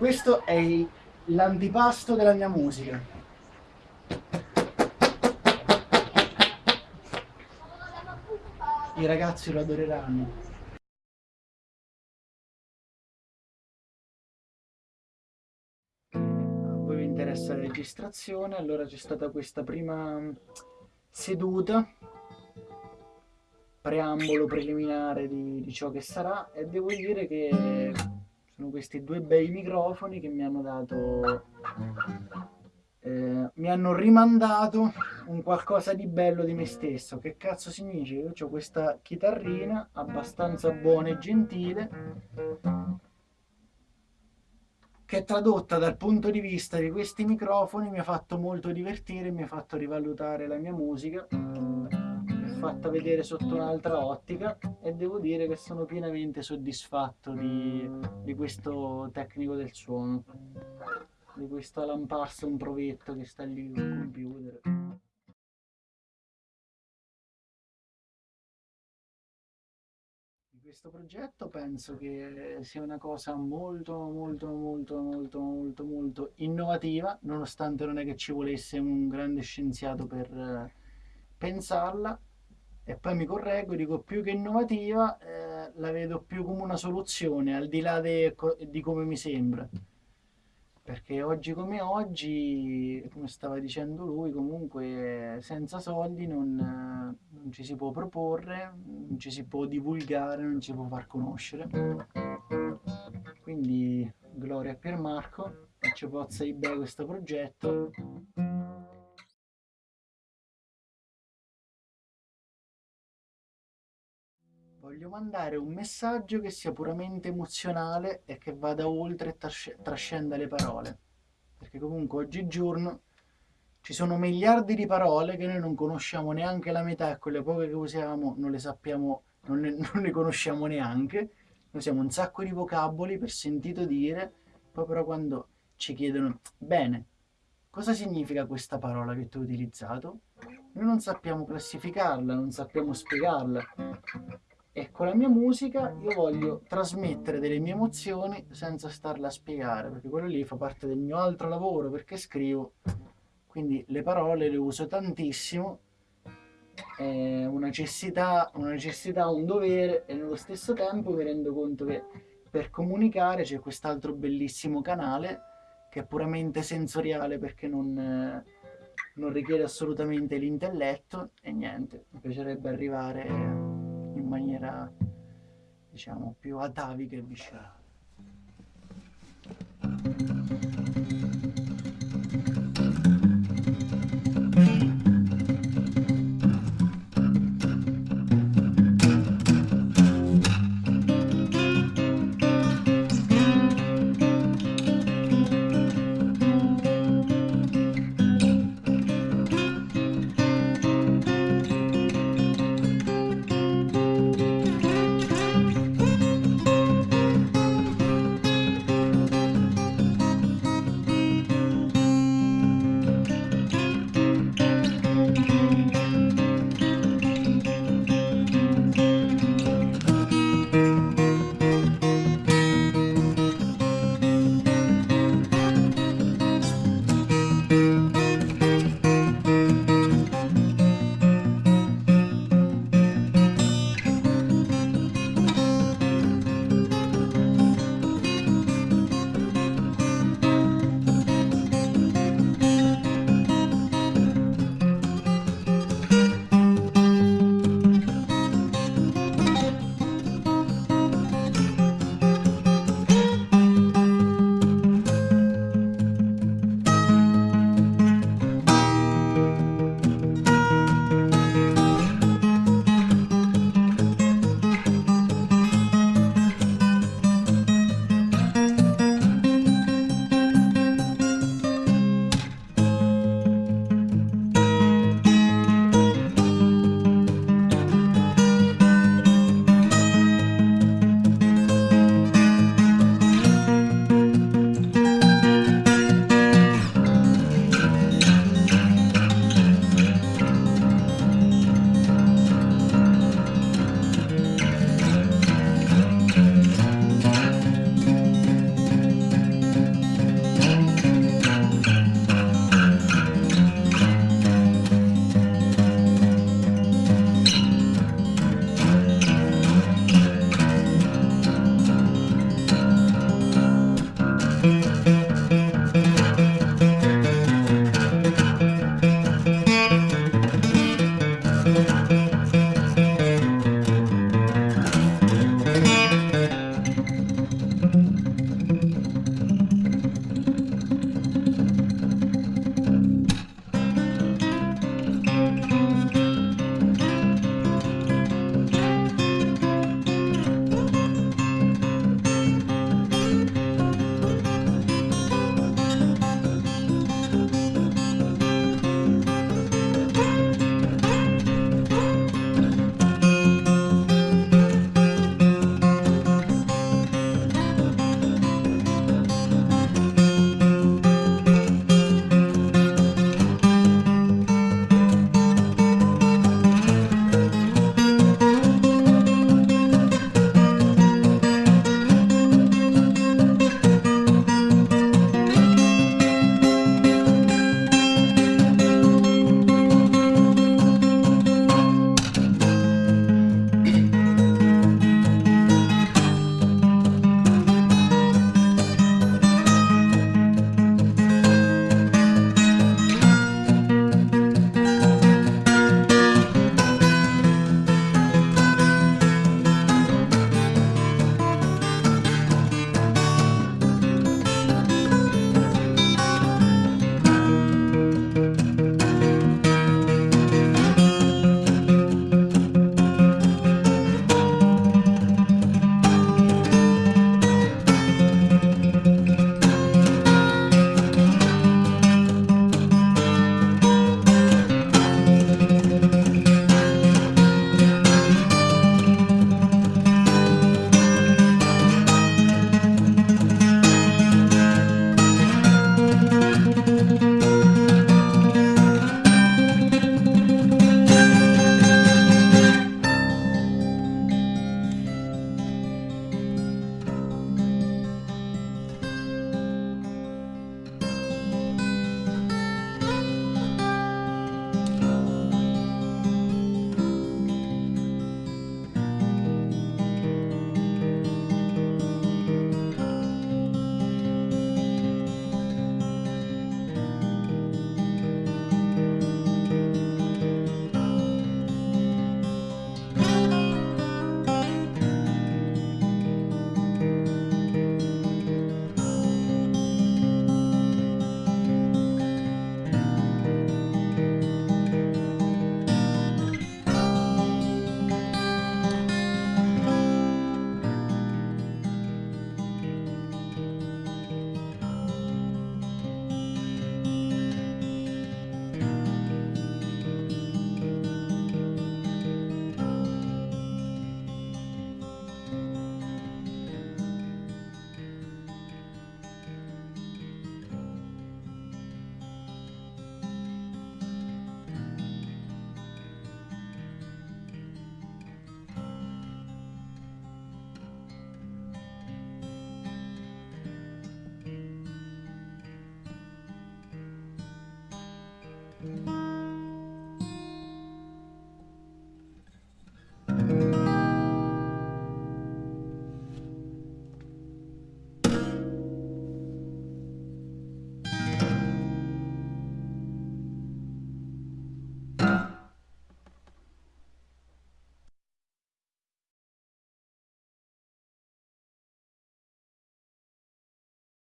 Questo è l'antipasto della mia musica. I ragazzi lo adoreranno. A vi interessa la registrazione, allora c'è stata questa prima seduta, preambolo preliminare di, di ciò che sarà e devo dire che sono questi due bei microfoni che mi hanno dato eh, mi hanno rimandato un qualcosa di bello di me stesso. Che cazzo significa? Io ho questa chitarrina abbastanza buona e gentile che tradotta dal punto di vista di questi microfoni mi ha fatto molto divertire, mi ha fatto rivalutare la mia musica, fatta vedere sotto un'altra ottica e devo dire che sono pienamente soddisfatto di, di questo tecnico del suono di questa lamparsa un provetto che sta lì sul computer. Questo progetto penso che sia una cosa molto molto molto molto molto molto innovativa, nonostante non è che ci volesse un grande scienziato per eh, pensarla, e poi mi correggo, dico più che innovativa, eh, la vedo più come una soluzione, al di là de, di come mi sembra perché oggi come oggi, come stava dicendo lui, comunque senza soldi non, non, ci si può proporre, non ci si può divulgare, non ci si può far conoscere. Quindi gloria a Piermarco e ci pozza di bene questo progetto. Voglio mandare un messaggio che sia puramente emozionale e che vada oltre e trasc trascenda le parole. Perché comunque oggigiorno ci sono miliardi di parole che noi non conosciamo neanche la metà e quelle poche che usiamo non le sappiamo, non ne, non ne conosciamo neanche. Noi usiamo un sacco di vocaboli per sentito dire, poi però quando ci chiedono, bene, cosa significa questa parola che tu hai utilizzato? Noi non sappiamo classificarla, non sappiamo spiegarla. E con la mia musica io voglio trasmettere delle mie emozioni senza starle a spiegare, perché quello lì fa parte del mio altro lavoro, perché scrivo, quindi le parole le uso tantissimo, è una necessità, una necessità, un dovere e nello stesso tempo mi rendo conto che per comunicare c'è quest'altro bellissimo canale che è puramente sensoriale perché non, non richiede assolutamente l'intelletto. E niente, mi piacerebbe arrivare maniera diciamo più atavica e viscerale.